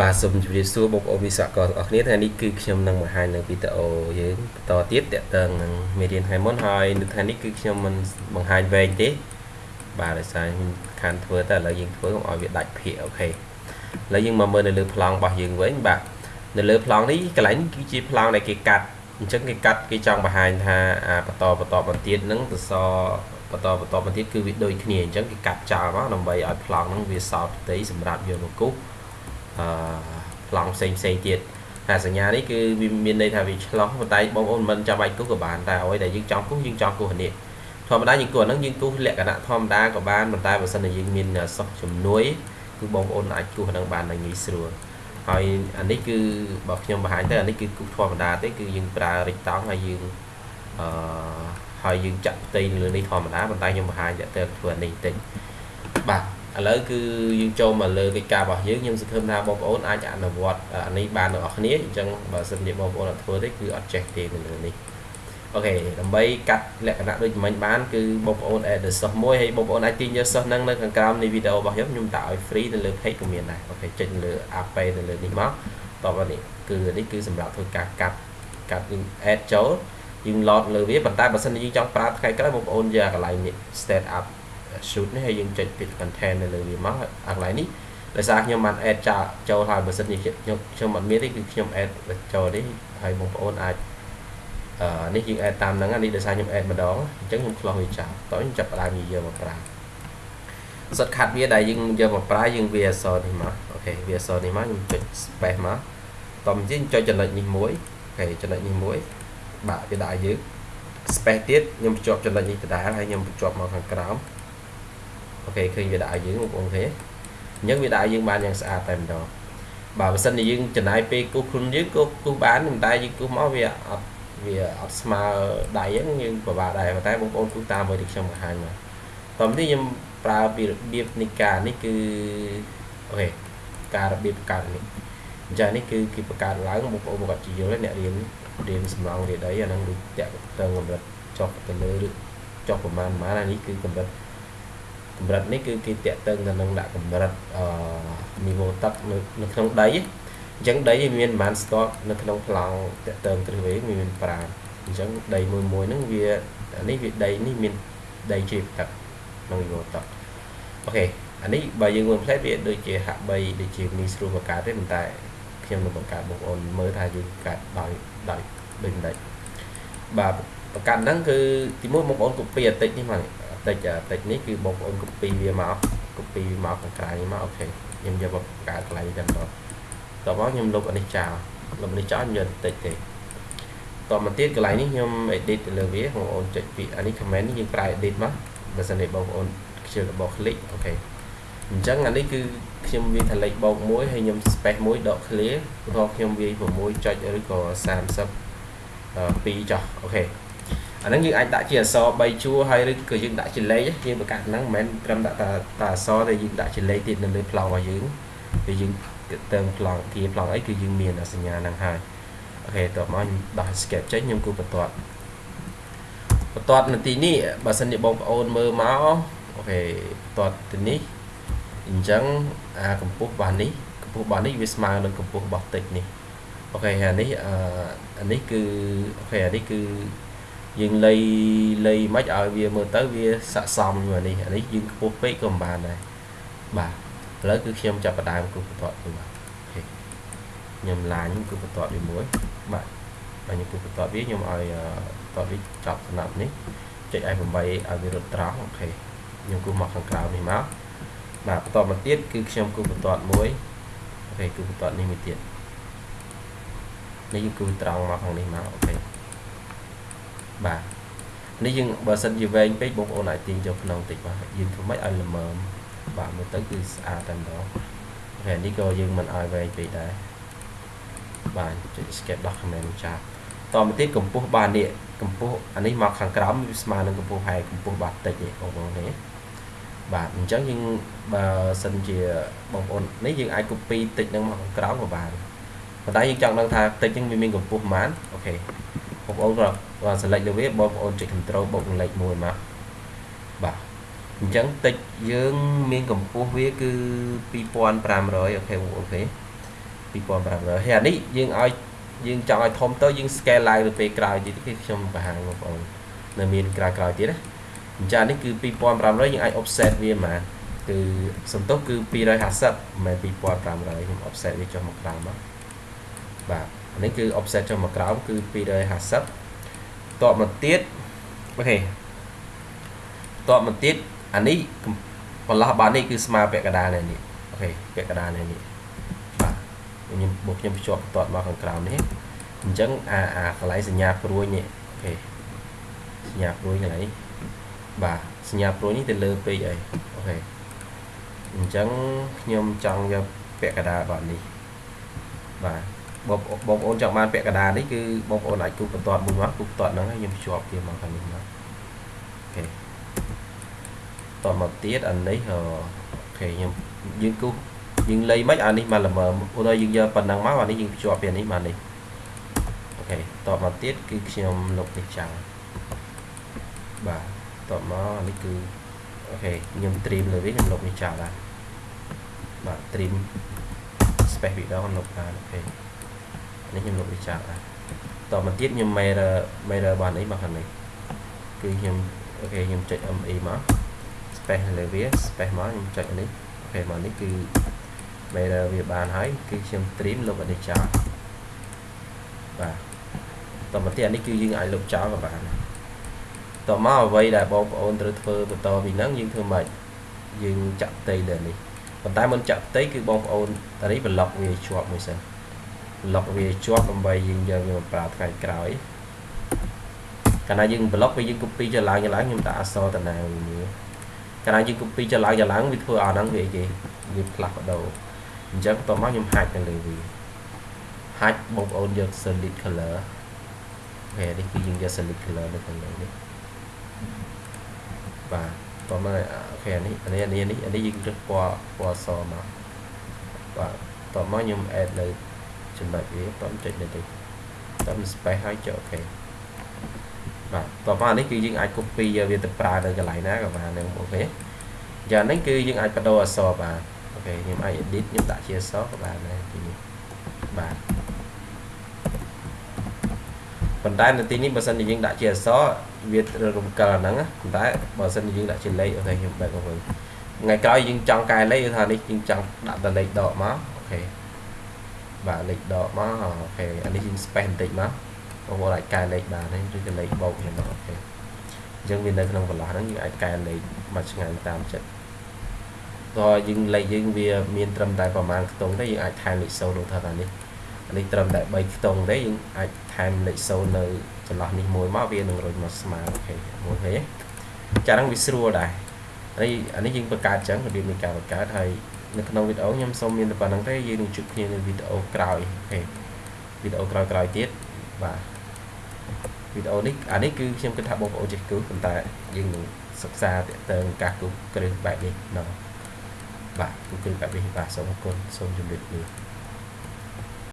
បាទសូមជម្រាបសួរបងប្អូនវិស្វករទាំងអស់គ្នាថ្ងៃនេះគឺខ្ញុំនឹងបង្ហាញនៅវីដេអូយើងបន្តទៀតតកតឹងនឹងមេរៀនថ្ងៃមុនហើយនៅថ្ងៃនេះគឺខ្ញុំមិនបង្ហាញវែងទេបាទដោយសារខ្ញុំខានធ្វើតែឥឡូវយើងធ្វើកុំឲ្យវាដាច់ភាគអូខេឥឡូវយើងមកមើលនៅលើប្លង់របស់យើងវិញបាទនៅលើប្លង់នេះកន្លែងគឺជាប្លង់ដែលគេកាត់អញ្ចឹងគេកាត់គេចង់បង្ហាញថាអាបន្តបន្តបន្តទៀតហ្នឹងទៅសបន្តបន្តបន្តទៀតគឺវាដូចគ្នាអញ្ចឹងគេកាត់ចោលមកដើម្បីឲ្យប្លង់ហ្នឹងវាសោតផ្ទៃសម្រាប់យកមកគូស អឺប្លង់ផ្សេងផ្សេងទៀតតែសញ្ញានេះគឺវាមានន័យថាវាឆ្លោះប៉ុន្តែបងប្អូនមិនចាំបាច់គូសក៏បានតែអ្វីដែលយើងចង់គូសយើងចង់គូសនេះធម្មតាយើងគូសហ្នឹងយើងគូសលក្ខណៈធម្មតាក៏បានប៉ុន្តែបើសិនជាយើងមានសោះជំនួយគឺបងប្អូនអាចគូសហ្នឹងបានងាយស្រួលហើយអានេះគឺបើខ្ញុំបង្ហាញទៅអានេះគឺគូសធម្មតាទេគឺយើងប្រើរិចតង់ហើយយើងអឺហើយយើងចាក់ផ្ទៃលើនេះធម្មតាប៉ុន្តែខ្ញុំបង្ហាញទៅធ្វើអានេះតិចបាទ ឥឡូវគឺយើងចូលមកលើកិច្ចការរបស់យើងខ្ញុំសង្ឃឹមថាបងប្អូនអាចអនុវត្តអានេះបានទាំងអស់គ្នាអញ្ចឹងបើសិនជាបងប្អូនអត់ធ្វើទេគឺអត់ចេះទេនៅលើនេះអូខេដើម្បីកាត់លក្ខណៈដូចមិញបានគឺបងប្អូន add សិស្សមួយហើយបងប្អូនអាចទាញយកសិស្សហ្នឹងនៅខាងក្រោមនៃវីដេអូរបស់ខ្ញុំខ្ញុំដាក់ឲ្យ free នៅលើ page ក៏មានដែរអូខេចុចលើ app នៅលើនេះមកតបនេះគឺនេះគឺសម្រាប់ធ្វើការកាត់កាត់យើង add ចូលយើង load លើវាប៉ុន្តែបើសិនជាយើងចង់ប្រើថ្ងៃក្រោយបងប្អូនយកកន្លែងនេះ start up shoot នេះហើយយើងចុច pick content នៅលើវាមកអាកន្លែងនេះដោយសារខ្ញុំបាន add ចូលហើយបើសិនជាខ្ញុំខ្ញុំអត់មានទេគឺខ្ញុំ add ចូលនេះហើយបងប្អូនអាចអឺនេះយើង add តាមហ្នឹងនេះដោយសារខ្ញុំ add ម្ដងអញ្ចឹងខ្ញុំ close វាចោលតោះខ្ញុំចាប់ផ្ដើមយកមកប្រើសិតខាត់វាដែលយើងយកមកប្រើយើងវាអសនេះមកអូខេវាអសនេះមកខ្ញុំចុច space មកតោះយើងចុចចំណុចនេះមួយអូខេចំណុចនេះមួយបាក់វាដាក់យើង space ទៀតខ្ញុំបញ្ជាប់ចំណុចនេះដដែលហើយខ្ញុំបញ្ជាប់មកខាងក្រោម អូខេឃើញវាដាក់ឲ្យយើងបងប្អូនឃើញអញ្ចឹងវាដាក់ឲ្យយើងបានយ៉ាងស្អាតតែម្ដងបើបើសិនជាយើងចំណាយពេលគូសខ្លួនយើងគូសគូសបានតែយើងគូសមកវាអត់វាអត់ស្មើដៃហ្នឹងយើងពិបាកដែរប៉ុន្តែបងប្អូនគូសតាមអ្វីដែលខ្ញុំបង្ហាញមកតោះនេះខ្ញុំប្រើពីរបៀបនៃការនេះគឺអូខេការរបៀបបង្កើតនេះអញ្ចឹងនេះគឺគេបង្កើតឡើងបងប្អូនគាត់ជាយល់អ្នករៀនរៀនសំឡងរៀនអីអាហ្នឹងដូចតាក់ទងកម្រិតចុះទៅលើឬចុះប្រមាណប្រមាណអានេះគឺកម្រិត កម្រិតនេះគឺគេតាក់ទងទៅនឹងដាក់កម្រិតអឺនីវ៉ូទឹកនៅនៅក្នុងដីអញ្ចឹងដីមានប្រហែលស្ទាត់នៅក្នុងប្លង់តាក់ទងគ្រឹះវេមាន5អញ្ចឹងដីមួយមួយហ្នឹងវានេះវាដីនេះមានដីជាទឹកក្នុងនីវ៉ូទឹកអូខេអានេះបើយើងមើលផ្លែវាដូចជាហាក់បីដូចជាមីស្រួលបង្កើតទេប៉ុន្តែខ្ញុំនឹងបង្កើតបងប្អូនមើលថាយើងកាត់ដោយដោយដូចមិនដេចបាទបង្កើតហ្នឹងគឺទីមួយបងប្អូន copy អតិចនេះមក តិចតិចនេះគឺបងប្អូន copy វាមក copy មកខាងក្រៅនេះមកអូខេខ្ញុំយកមកកើតកន្លែងតែម្ដងតបមកខ្ញុំលុបអានេះចោលលុបនេះចោលខ្ញុំយកតិចទេតមកទៀតកន្លែងនេះខ្ញុំ edit ទៅលើវាបងប្អូនចុចពីអានេះ comment នេះយើងប្រើ edit មកបើសិនជាបងប្អូនខ្ជិលរបស់ click អូខេអញ្ចឹងអានេះគឺខ្ញុំវាថលេចបោកមួយហើយខ្ញុំ space មួយដក clear ឧទាហរណ៍ខ្ញុំវាយ6ចុចឬក៏30 2ចុះអូខេ អាហ្នឹងយើងអាចដាក់ជាអក្សរ3ជួរហើយឬក៏យើងដាក់ជាលេខយើងបង្កើតហ្នឹងមិនមែនត្រឹមដាក់តែតែអក្សរតែយើងដាក់ជាលេខទៀតនៅលើប្លង់របស់យើងពេលយើងទៅប្លង់គៀប្លង់អីគឺយើងមានសញ្ញាហ្នឹងហើយអូខេតោះមកខ្ញុំដោះ escape ចេញខ្ញុំគូបន្ទាត់បន្ទាត់នាទីនេះបើសិនជាបងប្អូនមើលមក okay បន្ទាត់ទីនេះអញ្ចឹងអាកម្ពស់របស់នេះកម្ពស់របស់នេះវាស្មើនឹងកម្ពស់របស់ text នេះ okay អានេះអានេះគឺ okay អានេះគឺ យើងលៃលៃមិនឲ្យវាមើលទៅវាសក្តិសមជាមួយនេះអានេះយើងខ្ពស់ពេកក៏មិនបានដែរបាទឥឡូវគឺខ្ញុំចាប់ផ្ដើមគូបន្ទាត់វាបាទ okay ខ្ញុំ line គូបន្ទាត់វាមួយបាទបើខ្ញុំគូបន្ទាត់វាខ្ញុំឲ្យបន្ទាត់វាចប់សំណាប់នេះចុច F8 ឲ្យវារត់ត្រង់ okay ខ្ញុំគូមកខាងក្រៅនេះមកបាទបន្តមកទៀតគឺខ្ញុំគូបន្ទាត់មួយ okay គូបន្ទាត់នេះមួយទៀតនេះគឺគូត្រង់មកខាងនេះមក okay បាទនេះយើងបើសិនជាវែងពេកបងប្អូនអាចទាញចូលក្នុងតិចបាទយើងធ្វើម៉េចឲ្យល្មមបាទមើលទៅគឺស្អាតតែម្ដងហើយនេះក៏យើងមិនឲ្យវែងពេកដែរបាទចុច escape document ចាតមកទៀតកម្ពស់បាទនេះកម្ពស់អានេះមកខាងក្រោមវាស្មើនឹងកម្ពស់ហើយកម្ពស់បាទតិចនេះបងប្អូននេះបាទអញ្ចឹងយើងបើសិនជាបងប្អូននេះយើងអាច copy តិចនឹងមកខាងក្រោមក៏បានប៉ុន្តែយើងចង់ដឹងថាតិចហ្នឹងវាមានកម្ពស់ប៉ុន្មានអូខេ បងប្អូនក៏បាទ select លើវាបងប្អូនចុច control បូកលេខ1មកបាទអញ្ចឹងតិចយើងមានកម្ពស់វាគឺ2500អូខេបងប្អូនឃើញ2500ហើយអានេះយើងឲ្យយើងចង់ឲ្យធំទៅយើង scale ឡើងទៅពេលក្រោយទៀតគឺខ្ញុំបង្ហាញបងប្អូននៅមានក្រោយក្រោយទៀតណាអញ្ចឹងនេះគឺ2500យើងអាច offset វាហ្មងគឺសំទុះគឺ250មិនមែន2500ខ្ញុំ offset វាចុះមកក្រោមមកបាទ នេះគឺ offset ចុះមកក្រោមគឺ250តបមកទៀត okay តបមកទៀតអានេះបន្លោះបាននេះគឺស្មើពាក់កណ្ដាលនេះ okay ពាក់កណ្ដាលនេះបាទខ្ញុំបូកខ្ញុំភ្ជាប់បន្ទាត់មកខាងក្រោមនេះអញ្ចឹងអាអាកន្លែងសញ្ញាព្រួញនេះ okay សញ្ញាព្រួញកន្លែងនេះបាទសញ្ញាព្រួញនេះទៅលើពេកអី okay អញ្ចឹងខ្ញុំចង់យកពាក់កណ្ដាលបាទនេះបាទ បងបងប្អូនចង់បានពាក់កណ្ដាលនេះគឺបងប្អូនអាចគូបបន្ទាត់មួយមកគូបបន្ទាត់ហ្នឹងហើយខ្ញុំភ្ជាប់វាមកខាងនេះមក okay តមកទៀតអានេះ okay ខ្ញុំយើងគូយើងលៃមិនអានេះមកល្មមឧទាហរណ៍យើងយកប៉ុណ្ណឹងមកអានេះយើងភ្ជាប់ពីនេះមកនេះ okay តមកទៀតគឺខ្ញុំលុបនេះចោលបាទតមកអានេះគឺ okay ខ្ញុំ trim លើវាខ្ញុំលុបនេះចោលដែរបាទ trim space វីដេអូលុបបាន okay នេះខ្ញុំលុបវាចោលដែរតមកទៀតខ្ញុំ mirror mirror បានអីមកខាងនេះគឺខ្ញុំ okay ខ្ញុំចុច MI មក space លើវា space មកខ្ញុំចុចនេះ okay មកនេះគឺ mirror វាបានហើយគឺខ្ញុំ trim លុបអានេះចោលបាទតមកទៀតអានេះគឺយើងអាចលុបចោលក៏បានតមកអ្វីដែលបងប្អូនត្រូវធ្វើបន្តពីហ្នឹងយើងធ្វើម៉េចយើងចាក់ផ្ទៃលើនេះប៉ុន្តែមុនចាក់ផ្ទៃគឺបងប្អូនតានេះ block វាជាប់មួយសិន block វាជាប់ដើម្បីយើងយកវាមកប្រើថ្ងៃក្រោយកាលណាយើង block វាយើង copy ចឡើងចឡើងខ្ញុំដាក់អក្សរតាណាមួយកាលណាយើង copy ចឡើងចឡើងវាធ្វើឲ្យហ្នឹងវាអីគេវាផ្លាស់ប្ដូរអញ្ចឹងបន្ទាប់មកខ្ញុំហាច់ទៅលើវាហាច់បងប្អូនយក solid color ហើយនេះគឺយើងយក solid color នៅខាងលើនេះបាទតោះមក okay នេះអានេះអានេះអានេះយើងរើសពណ៌ពណ៌សមកបាទតោះមកខ្ញុំ add នៅ ចំណុចវាតោះចុចនេះទៅតោះ space ហើយចុច okay បាទតោះមកនេះគឺយើងអាច copy យកវាទៅប្រើនៅកន្លែងណាក៏បានដែរ okay យ៉ាងនេះគឺយើងអាចប្ដូរអក្សរបាន okay ខ្ញុំអាច edit ខ្ញុំដាក់ជាអក្សរក៏បានដែរទីនេះបាទប៉ុន្តែនៅទីនេះបើសិនជាយើងដាក់ជាអក្សរវារំកិលហ្នឹងប៉ុន្តែបើសិនជាយើងដាក់ជាលេខ okay ខ្ញុំបែកមកវិញថ្ងៃក្រោយយើងចង់កែលេខថានេះយើងចង់ដាក់តែលេខដកមក okay បាទលេខដកមក okay អានេះយើង space បន្តិចមកបងប្អូនអាចកែលេខបានទេឬក៏លេខបូកហ្នឹង okay អញ្ចឹងវានៅក្នុងបន្លោះហ្នឹងយើងអាចកែលេខមកឆ្ងាយតាមចិត្តដល់យើងលេខយើងវាមានត្រឹមតែប្រហែលខ្ទង់ទេយើងអាចថែមលេខ0នោះថាថានេះនេះត្រឹមតែ3ខ្ទង់ទេយើងអាចថែមលេខ0នៅចន្លោះនេះមួយមកវានឹងរុញមកស្មើអូខេមួយឃើញចាហ្នឹងវាស្រួលដែរហើយអានេះយើងបង្កើតចឹងរបៀបនៃការបង្កើតហើយ នៅក្នុងវីដេអូខ្ញុំសូមមានតែប៉ុណ្្នឹងទេយើងនឹងជួបគ្នានៅវីដេអូក្រោយអូខេវីដេអូក្រោយក្រោយទៀតបាទវីដេអូនេះអានេះគឺខ្ញុំគិតថាបងប្អូនចេះគូប៉ុន្តែយើងនឹងសិក្សាតើតើការគូគ្រឹះបែបនេះណោះបាទគូគ្រឹះបែបនេះបាទសូមអរគុណសូមជម្រាបលា